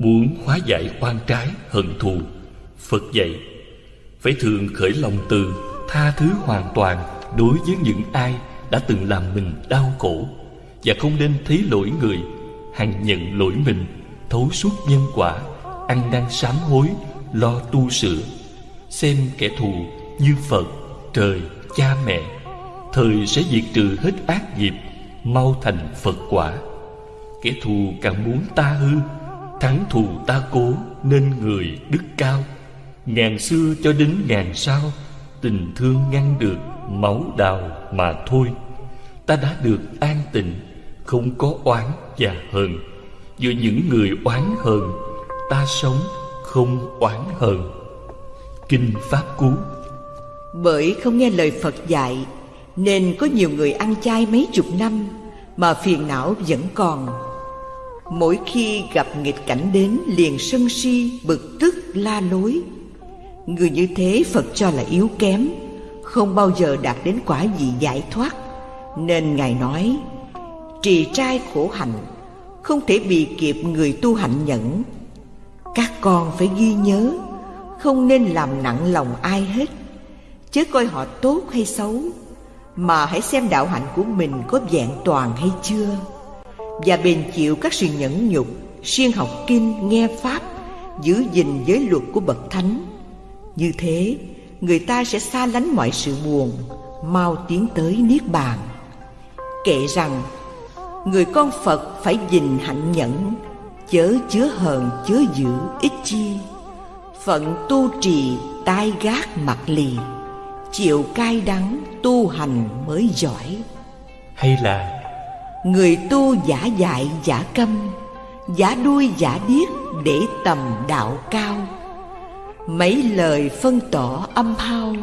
Muốn hóa giải oan trái, hận thù Phật dạy Phải thường khởi lòng từ Tha thứ hoàn toàn đối với những ai Đã từng làm mình đau khổ Và không nên thấy lỗi người Hằng nhận lỗi mình Thấu suốt nhân quả Ăn năn sám hối Lo tu sửa Xem kẻ thù như Phật, trời, cha mẹ. Thời sẽ diệt trừ hết ác nghiệp Mau thành Phật quả. Kẻ thù càng muốn ta hư Thắng thù ta cố Nên người đức cao. Ngàn xưa cho đến ngàn sau, Tình thương ngăn được Máu đào mà thôi. Ta đã được an tịnh, Không có oán và hờn. Giữa những người oán hờn, Ta sống không oán hờn. Kinh Pháp Cú. Bởi không nghe lời Phật dạy, Nên có nhiều người ăn chay mấy chục năm, Mà phiền não vẫn còn. Mỗi khi gặp nghịch cảnh đến liền sân si, bực tức, la lối. Người như thế Phật cho là yếu kém Không bao giờ đạt đến quả gì giải thoát. Nên Ngài nói Trì trai khổ hạnh Không thể bị kịp người tu hạnh nhẫn. Các con phải ghi nhớ Không nên làm nặng lòng ai hết. Chớ coi họ tốt hay xấu Mà hãy xem đạo hạnh của mình có vẹn toàn hay chưa và bền chịu các sự nhẫn nhục, siêng học kinh, nghe pháp, giữ gìn giới luật của bậc thánh. Như thế, người ta sẽ xa lánh mọi sự buồn, mau tiến tới niết bàn. Kệ rằng, người con phật phải gìn hạnh nhẫn, chớ chứa hờn, chớ giữ ít chi. Phận tu trì, tai gác mặt lì chịu cay đắng tu hành mới giỏi. Hay là Người tu giả dại giả câm, Giả đuôi giả điếc để tầm đạo cao. Mấy lời phân tỏ âm hao,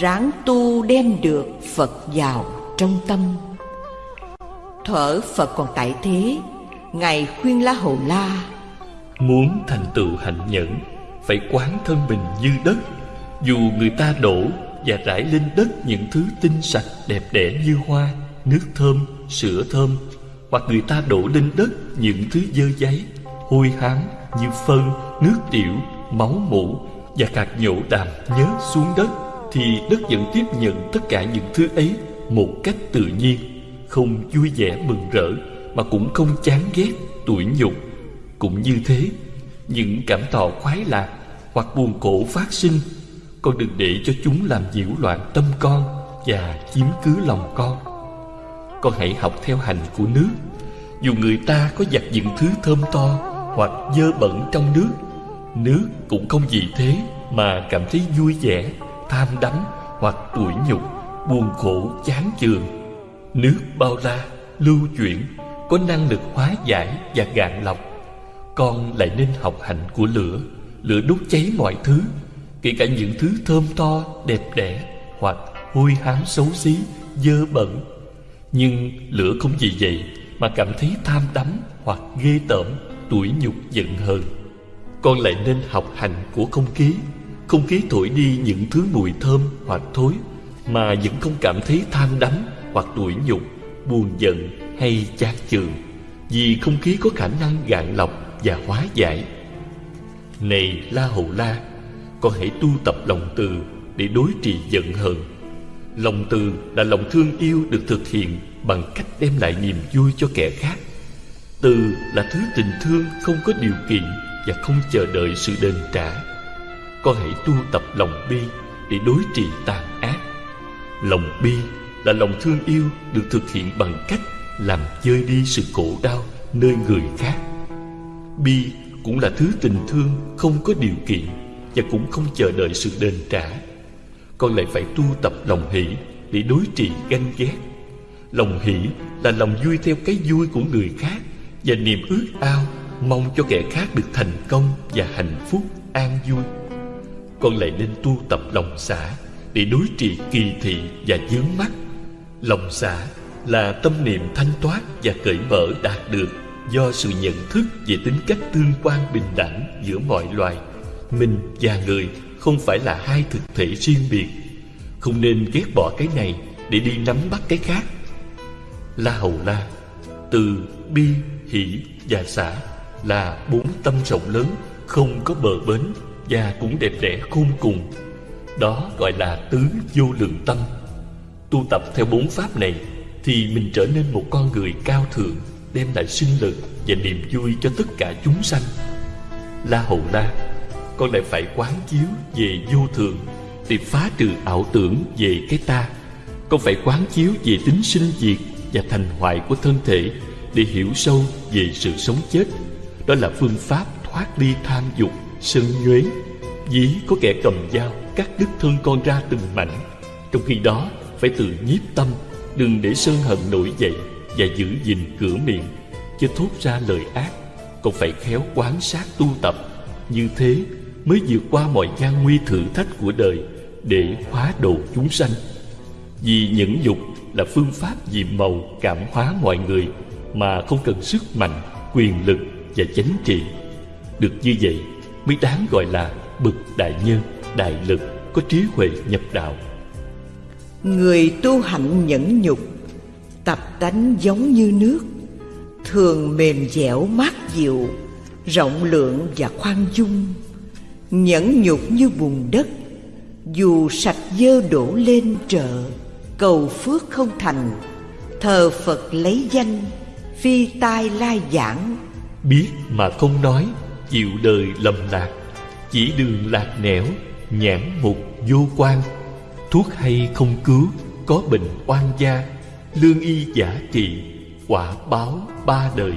Ráng tu đem được Phật vào trong tâm. Thở Phật còn tại thế, Ngài khuyên La Hầu La, Muốn thành tựu hạnh nhẫn, Phải quán thân mình như đất. Dù người ta đổ và rải lên đất những thứ tinh sạch đẹp đẽ như hoa nước thơm, sữa thơm Hoặc người ta đổ lên đất những thứ dơ giấy Hôi hám như phân, nước tiểu, máu mũ Và cạt nhổ đàm nhớ xuống đất Thì đất vẫn tiếp nhận tất cả những thứ ấy Một cách tự nhiên Không vui vẻ mừng rỡ Mà cũng không chán ghét, tủi nhục. Cũng như thế Những cảm thọ khoái lạc Hoặc buồn khổ phát sinh Con đừng để cho chúng làm nhiễu loạn tâm con Và chiếm cứ lòng con con hãy học theo hành của nước. Dù người ta có giặt những thứ thơm to Hoặc dơ bẩn trong nước Nước cũng không vì thế Mà cảm thấy vui vẻ Tham đắm hoặc tủi nhục Buồn khổ chán chường. Nước bao la, lưu chuyển Có năng lực hóa giải và gạn lọc. Con lại nên học hành của lửa Lửa đốt cháy mọi thứ Kể cả những thứ thơm to, đẹp đẽ Hoặc hôi hám xấu xí, dơ bẩn nhưng lửa không vì vậy Mà cảm thấy tham đắm Hoặc ghê tởm, Tuổi nhục giận hờn. Con lại nên học hành của không khí Không khí thổi đi những thứ mùi thơm hoặc thối Mà vẫn không cảm thấy tham đắm Hoặc tuổi nhục, Buồn giận hay chát chường, Vì không khí có khả năng gạn lọc Và hóa giải. Này La Hầu La, Con hãy tu tập lòng từ Để đối trị giận hờn. Lòng từ là lòng thương yêu được thực hiện bằng cách đem lại niềm vui cho kẻ khác. Từ là thứ tình thương không có điều kiện và không chờ đợi sự đền trả. Con hãy tu tập lòng bi để đối trị tàn ác. Lòng bi là lòng thương yêu được thực hiện bằng cách làm chơi đi sự khổ đau nơi người khác. Bi cũng là thứ tình thương không có điều kiện và cũng không chờ đợi sự đền trả con lại phải tu tập lòng hỷ để đối trị ganh ghét. Lòng hỷ là lòng vui theo cái vui của người khác và niềm ước ao, mong cho kẻ khác được thành công và hạnh phúc, an vui. Con lại nên tu tập lòng xả để đối trị kỳ thị và dướng mắt. Lòng xả là tâm niệm thanh toát và cởi mở đạt được do sự nhận thức về tính cách tương quan bình đẳng giữa mọi loài, mình và người không phải là hai thực thể riêng biệt. Không nên ghét bỏ cái này để đi nắm bắt cái khác. La hầu la, từ bi, hỷ và xả là bốn tâm rộng lớn, không có bờ bến và cũng đẹp đẽ khôn cùng. Đó gọi là tứ vô lượng tâm. Tu tập theo bốn pháp này thì mình trở nên một con người cao thượng, đem lại sinh lực và niềm vui cho tất cả chúng sanh. La hầu la con lại phải quán chiếu về vô thường để phá trừ ảo tưởng về cái ta. Con phải quán chiếu về tính sinh diệt và thành hoại của thân thể để hiểu sâu về sự sống chết. Đó là phương pháp thoát ly tham dục, sân nhuế. Dĩ có kẻ cầm dao cắt đứt thân con ra từng mảnh, trong khi đó phải tự nhiếp tâm, đừng để sơn hận nổi dậy và giữ gìn cửa miệng, chứ thốt ra lời ác. Còn phải khéo quán sát tu tập. Như thế mới vượt qua mọi gian nguy thử thách của đời để hóa độ chúng sanh. Vì nhẫn dục là phương pháp diệm màu cảm hóa mọi người mà không cần sức mạnh, quyền lực và chánh trị. Được như vậy mới đáng gọi là bậc đại nhân, đại lực có trí huệ nhập đạo. Người tu hạnh nhẫn nhục, tập tánh giống như nước, thường mềm dẻo mát dịu, rộng lượng và khoan dung nhẫn nhục như bùn đất. Dù sạch dơ đổ lên chợ cầu phước không thành. Thờ phật lấy danh phi tai lai giảng. Biết mà không nói chịu đời lầm lạc. Chỉ đường lạc nẻo nhãn mục vô quan. Thuốc hay không cứu có bệnh oan gia. Lương y giả trị quả báo ba đời.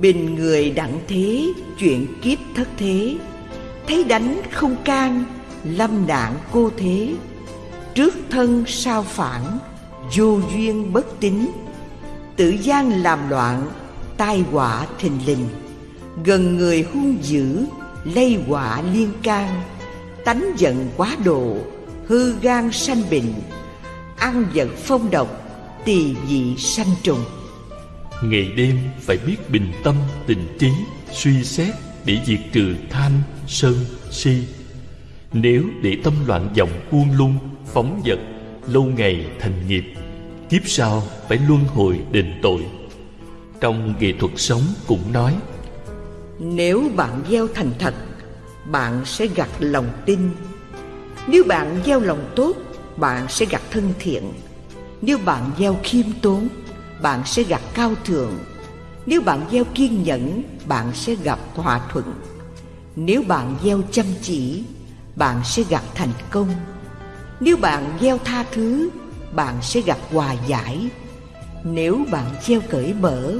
Bình người đặng thế chuyện kiếp thất thế thấy đánh không can, lâm đạn cô thế. Trước thân sao phản, vô duyên bất tín. Tử gian làm loạn, tai họa thình lình. Gần người hung dữ, lây họa liên can. Tánh giận quá độ, hư gan sanh bệnh. Ăn giận phong độc, tỳ vị sanh trùng. Ngày đêm phải biết bình tâm, tình trí, suy xét để diệt trừ tham sân si. Nếu để tâm loạn vọng buông lung, phóng vật, lâu ngày thành nghiệp, kiếp sau phải luân hồi đền tội. Trong nghệ thuật sống cũng nói, nếu bạn gieo thành thật, bạn sẽ gặt lòng tin. Nếu bạn gieo lòng tốt, bạn sẽ gặt thân thiện. Nếu bạn gieo khiêm tốn, bạn sẽ gặt cao thượng nếu bạn gieo kiên nhẫn, bạn sẽ gặp hòa thuận. Nếu bạn gieo chăm chỉ, bạn sẽ gặp thành công. Nếu bạn gieo tha thứ, bạn sẽ gặp hòa giải. Nếu bạn gieo cởi mở,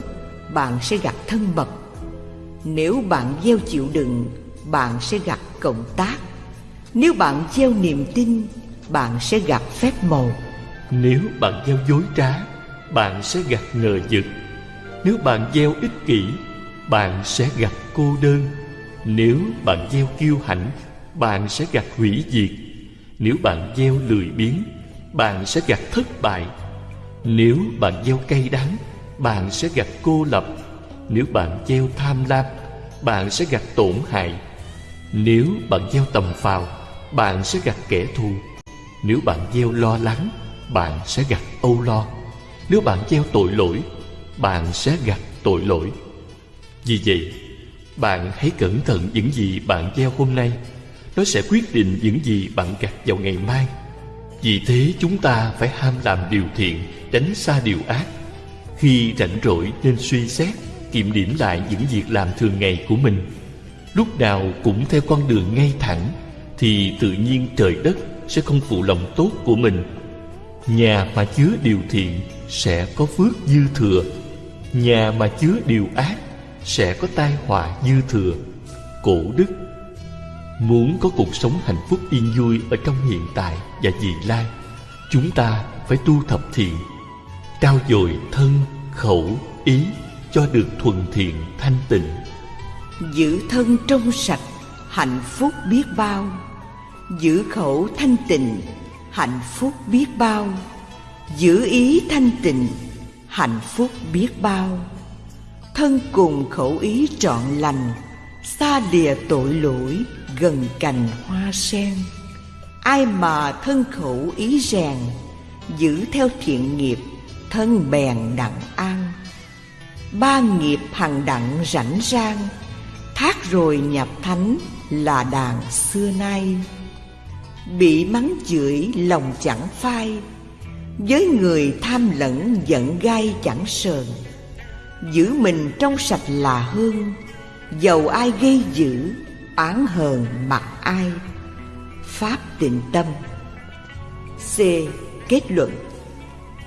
bạn sẽ gặp thân mật. Nếu bạn gieo chịu đựng, bạn sẽ gặp cộng tác. Nếu bạn gieo niềm tin, bạn sẽ gặp phép màu. Nếu bạn gieo dối trá, bạn sẽ gặp ngờ vực nếu bạn gieo ích kỷ, bạn sẽ gặp cô đơn. Nếu bạn gieo kiêu hãnh, bạn sẽ gặp hủy diệt. Nếu bạn gieo lười biếng, bạn sẽ gặp thất bại. Nếu bạn gieo cay đắng, bạn sẽ gặp cô lập. Nếu bạn gieo tham lam, bạn sẽ gặp tổn hại. Nếu bạn gieo tầm phào, bạn sẽ gặp kẻ thù. Nếu bạn gieo lo lắng, bạn sẽ gặp âu lo. Nếu bạn gieo tội lỗi bạn sẽ gặp tội lỗi. Vì vậy, bạn hãy cẩn thận những gì bạn gieo hôm nay. Nó sẽ quyết định những gì bạn gặt vào ngày mai. Vì thế, chúng ta phải ham làm điều thiện, tránh xa điều ác. Khi rảnh rỗi, nên suy xét, kiểm điểm lại những việc làm thường ngày của mình. Lúc nào cũng theo con đường ngay thẳng, thì tự nhiên trời đất sẽ không phụ lòng tốt của mình. Nhà mà chứa điều thiện sẽ có phước dư thừa nhà mà chứa điều ác sẽ có tai họa dư thừa. Cổ đức muốn có cuộc sống hạnh phúc yên vui ở trong hiện tại và vị lai, chúng ta phải tu thập thiện trao dồi thân, khẩu, ý cho được thuần thiện, thanh tịnh. Giữ thân trong sạch, hạnh phúc biết bao. Giữ khẩu thanh tịnh, hạnh phúc biết bao. Giữ ý thanh tịnh hạnh phúc biết bao. Thân cùng khẩu ý trọn lành, xa lìa tội lỗi, gần cành hoa sen. Ai mà thân khẩu ý rèn, giữ theo thiện nghiệp, thân bèn đặng an. Ba nghiệp hằng đặng rảnh rang, Thác rồi nhập thánh là đàn xưa nay. Bị mắng chửi lòng chẳng phai với người tham lẫn giận gai chẳng sờn, Giữ mình trong sạch là hơn Dầu ai gây dữ, Oán hờn mặt ai. Pháp tịnh tâm. C. Kết luận.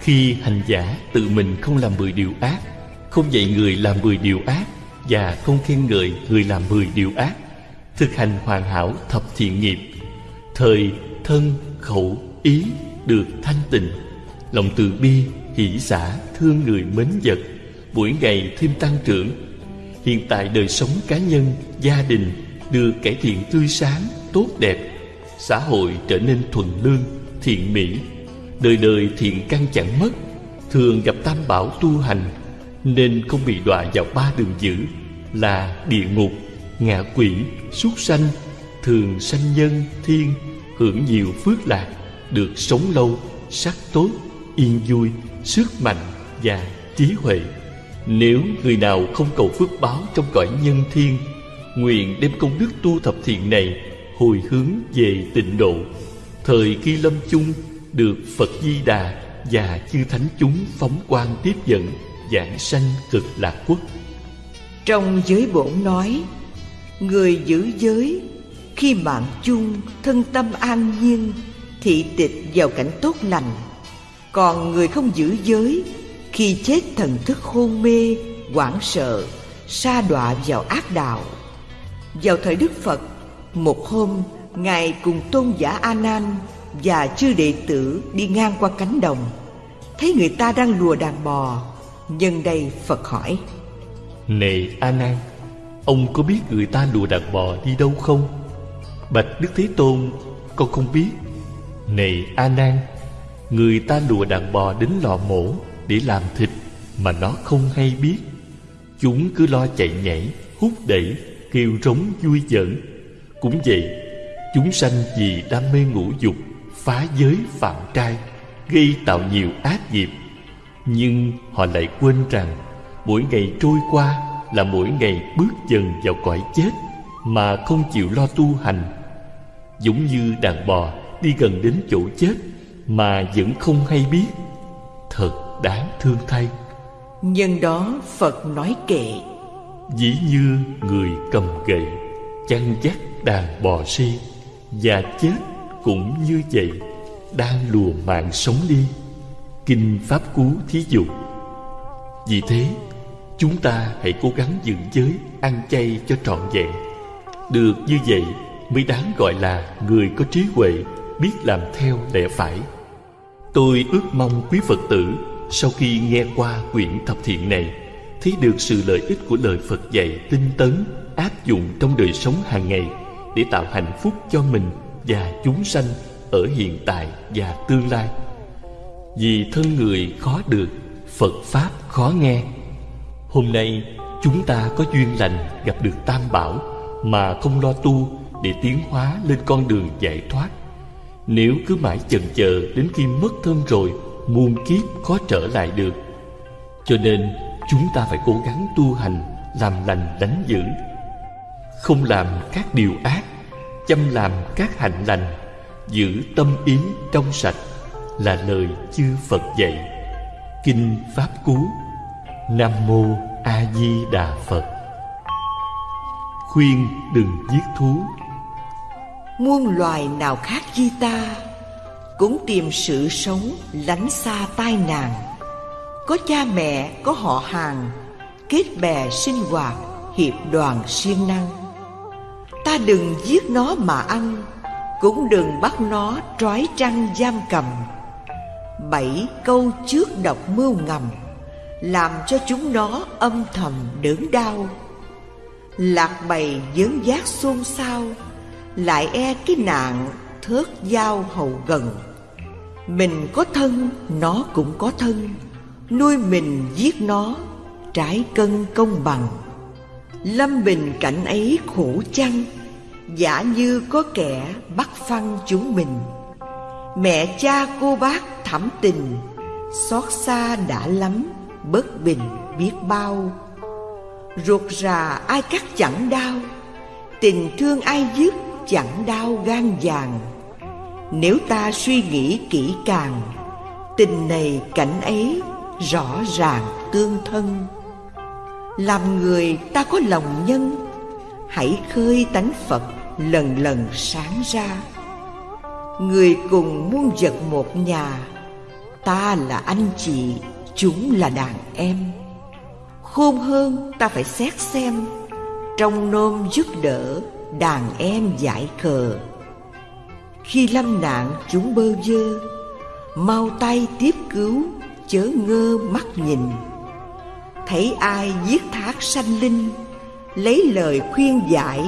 Khi hành giả tự mình không làm mười điều ác, Không dạy người làm mười điều ác Và không khen ngợi người làm mười điều ác, Thực hành hoàn hảo thập thiện nghiệp, Thời thân khẩu ý được thanh tịnh. Lòng từ bi hỷ xã, thương người mến vật Mỗi ngày thêm tăng trưởng. Hiện tại đời sống cá nhân, gia đình Được cải thiện tươi sáng, tốt đẹp. Xã hội trở nên thuần lương, thiện mỹ. Đời đời thiện căn chẳng mất Thường gặp tam bảo tu hành Nên không bị đọa vào ba đường dữ Là địa ngục, ngạ quỷ, súc sanh. Thường sanh nhân, thiên Hưởng nhiều phước lạc Được sống lâu, sắc tốt, yên vui, sức mạnh và trí huệ. Nếu người nào không cầu phước báo trong cõi nhân thiên Nguyện đem công đức tu thập thiện này Hồi hướng về tịnh độ. Thời khi lâm chung được Phật Di Đà và chư thánh chúng phóng quang tiếp dẫn giảng sanh cực lạc quốc. Trong giới bổn nói, người giữ giới khi mạng chung thân tâm an nhiên thị tịch vào cảnh tốt lành, còn người không giữ giới khi chết thần thức hôn mê hoảng sợ sa đọa vào ác đạo. Vào thời Đức Phật, một hôm ngài cùng tôn giả A Nan và chư đệ tử đi ngang qua cánh đồng. Thấy người ta đang lùa đàn bò nhân đây phật hỏi này a nan ông có biết người ta lùa đàn bò đi đâu không? Bạch đức thế tôn con không biết. Này a nan người ta lùa đàn bò đến lò mổ để làm thịt mà nó không hay biết. Chúng cứ lo chạy nhảy, hút đẩy, kêu rống vui giỡn. Cũng vậy, chúng sanh vì đam mê ngũ dục, phá giới phạm trai, gây tạo nhiều ác nghiệp. Nhưng họ lại quên rằng mỗi ngày trôi qua là mỗi ngày bước dần vào cõi chết mà không chịu lo tu hành. Giống như đàn bò đi gần đến chỗ chết mà vẫn không hay biết thật đáng thương thay. Nhân đó phật nói kệ. Dĩ như người cầm gậy chăn dắt đàn bò si và chết cũng như vậy đang lùa mạng sống đi. Kinh pháp cú thí dụ. Vì thế chúng ta hãy cố gắng giữ giới ăn chay cho trọn vẹn. Được như vậy mới đáng gọi là người có trí huệ biết làm theo lẽ phải tôi ước mong quý phật tử, sau khi nghe qua quyển thập thiện này, thấy được sự lợi ích của lời phật dạy tinh tấn, áp dụng trong đời sống hàng ngày để tạo hạnh phúc cho mình và chúng sanh ở hiện tại và tương lai. Vì thân người khó được, phật pháp khó nghe. Hôm nay, chúng ta có duyên lành gặp được tam bảo mà không lo tu để tiến hóa lên con đường giải thoát nếu cứ mãi chần chờ đến khi mất thân rồi, muôn kiếp khó trở lại được. Cho nên, chúng ta phải cố gắng tu hành, làm lành đánh dữ không làm các điều ác, chăm làm các hạnh lành, giữ tâm ý trong sạch là lời chư phật dạy. Kinh pháp cú, nam mô a di đà phật. Khuyên đừng giết thú muôn loài nào khác chi ta cũng tìm sự sống lánh xa tai nạn. Có cha mẹ, có họ hàng, kết bè sinh hoạt, hiệp đoàn siêng năng. Ta đừng giết nó mà ăn, cũng đừng bắt nó trói trăng giam cầm. Bảy câu trước độc mưu ngầm, làm cho chúng nó âm thầm đớn đau. Lạc bầy dớn giác xôn xao lại e cái nạn thớt dao hầu gần. Mình có thân, nó cũng có thân. Nuôi mình giết nó, trái cân công bằng. Lâm bình cảnh ấy khổ chăng? Giả như có kẻ bắt phăng chúng mình. Mẹ cha cô bác thảm tình, xót xa đã lắm, bất bình biết bao. Ruột rà ai cắt chẳng đau, Tình thương ai dứt chẳng đau gan vàng. Nếu ta suy nghĩ kỹ càng Tình này cảnh ấy rõ ràng tương thân. Làm người ta có lòng nhân Hãy khơi tánh Phật lần lần sáng ra. Người cùng muôn vật một nhà Ta là anh chị, chúng là đàn em. Khôn hơn ta phải xét xem Trong nôm giúp đỡ đàn em giải khờ. Khi lâm nạn, chúng bơ vơ, Mau tay tiếp cứu, chớ ngơ mắt nhìn. Thấy ai giết thác sanh linh, Lấy lời khuyên giải,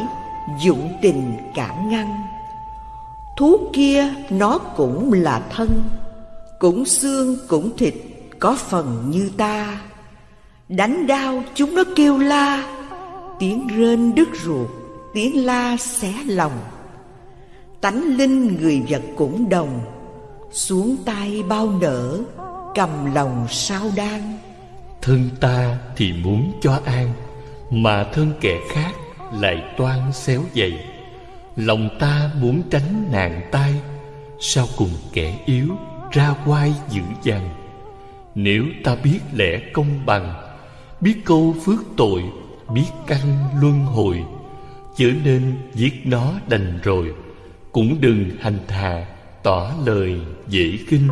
Dụng tình cản ngăn. Thú kia, nó cũng là thân, Cũng xương, cũng thịt, Có phần như ta. Đánh đau chúng nó kêu la, Tiếng rên đứt ruột. Tiếng la xé lòng. Tánh linh người vật cũng đồng. Xuống tay bao nở, Cầm lòng sao đan. Thân ta thì muốn cho an, Mà thân kẻ khác lại toan xéo dày. Lòng ta muốn tránh nạn tai, Sao cùng kẻ yếu ra quai dữ dằn? Nếu ta biết lẽ công bằng, Biết câu phước tội, Biết căn luân hồi Chớ nên giết nó đành rồi. Cũng đừng hành thà, Tỏ lời dễ kinh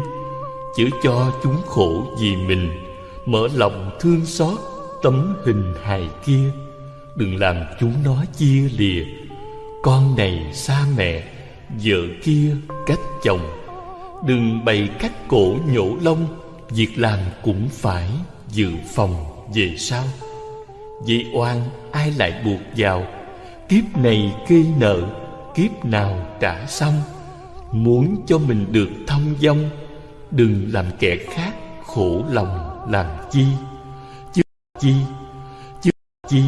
Chớ cho chúng khổ vì mình, Mở lòng thương xót Tấm hình hài kia. Đừng làm chúng nó chia lìa. Con này xa mẹ, Vợ kia cách chồng. Đừng bày cách cổ nhổ lông, Việc làm cũng phải dự phòng về sau. Vậy oan ai lại buộc vào Kiếp này gây nợ, Kiếp nào trả xong. Muốn cho mình được thông dong, Đừng làm kẻ khác khổ lòng làm chi. Chứ chi Chứ chi.